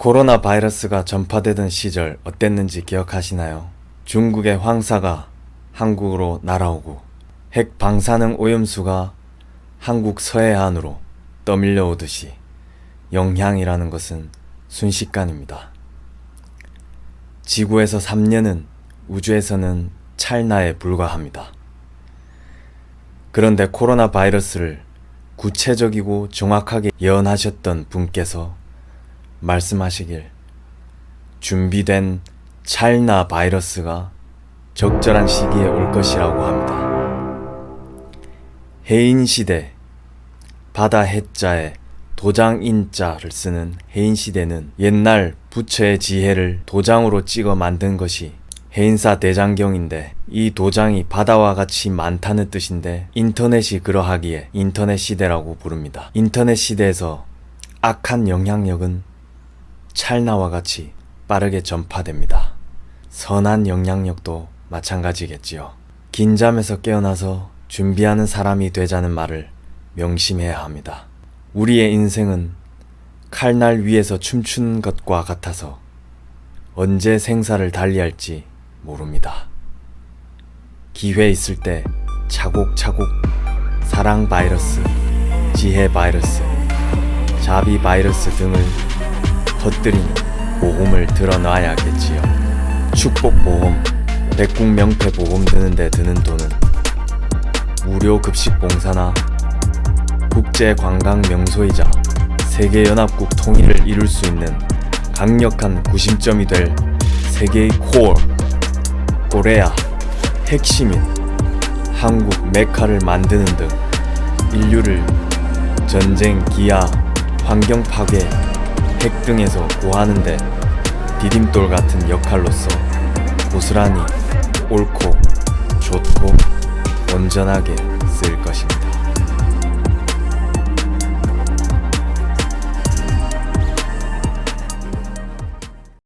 코로나 바이러스가 전파되던 시절 어땠는지 기억하시나요? 중국의 황사가 한국으로 날아오고 핵 방사능 오염수가 한국 서해안으로 떠밀려 오듯이 영향이라는 것은 순식간입니다. 지구에서 3년은 우주에서는 찰나에 불과합니다. 그런데 코로나 바이러스를 구체적이고 정확하게 예언하셨던 분께서 말씀하시길 준비된 찰나 바이러스가 적절한 시기에 올 것이라고 합니다. 해인 시대 바다 해자에 도장 인자를 쓰는 해인 시대는 옛날 부처의 지혜를 도장으로 찍어 만든 것이 해인사 대장경인데 이 도장이 바다와 같이 많다는 뜻인데 인터넷이 그러하기에 인터넷 시대라고 부릅니다. 인터넷 시대에서 악한 영향력은 찰나와 같이 빠르게 전파됩니다. 선한 영향력도 마찬가지겠지요. 긴 잠에서 깨어나서 준비하는 사람이 되자는 말을 명심해야 합니다. 우리의 인생은 칼날 위에서 춤추는 것과 같아서 언제 생사를 달리할지 모릅니다. 기회 있을 때 차곡차곡 사랑 바이러스, 지혜 바이러스, 자비 바이러스 등을 터뜨리는 보험을 들어놔야겠지요. 축복보험, 백국명패보험 드는데 드는 돈은 무료 급식 봉사나 국제관광 명소이자 세계연합국 통일을 이룰 수 있는 강력한 구심점이 될 세계의 코어, 코레아, 핵심인 한국 메카를 만드는 등 인류를 전쟁, 기아, 환경 파괴, 핵 등에서 구하는데 디딤돌 같은 역할로서 고스란히 옳고 좋고 온전하게 쓸